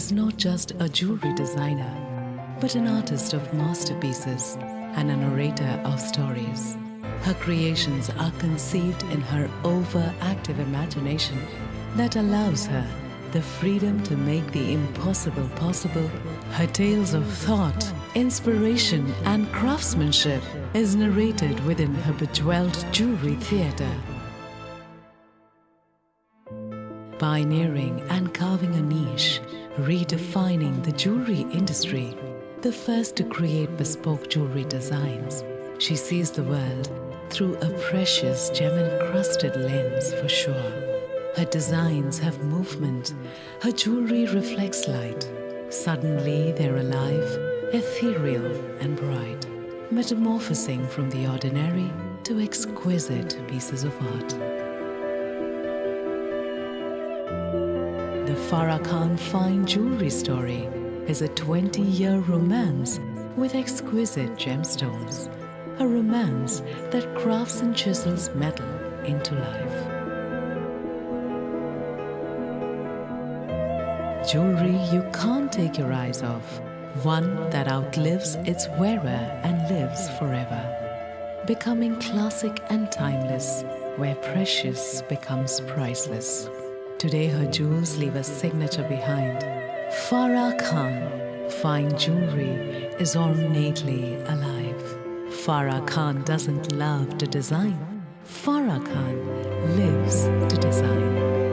is not just a jewelry designer, but an artist of masterpieces and a narrator of stories. Her creations are conceived in her overactive imagination that allows her the freedom to make the impossible possible. Her tales of thought, inspiration, and craftsmanship is narrated within her bejeweled jewelry theater. Pioneering and carving a niche, redefining the jewelry industry, the first to create bespoke jewelry designs, she sees the world through a precious gem encrusted lens for sure. Her designs have movement, her jewelry reflects light. Suddenly they're alive, ethereal, and bright, metamorphosing from the ordinary to exquisite pieces of art. The Farah Khan Fine Jewelry Story is a 20 year romance with exquisite gemstones. A romance that crafts and chisels metal into life. Jewelry you can't take your eyes off. One that outlives its wearer and lives forever. Becoming classic and timeless, where precious becomes priceless. Today her jewels leave a signature behind. Farah Khan, fine jewelry, is ornately alive. Farah Khan doesn't love to design. Farah Khan lives to design.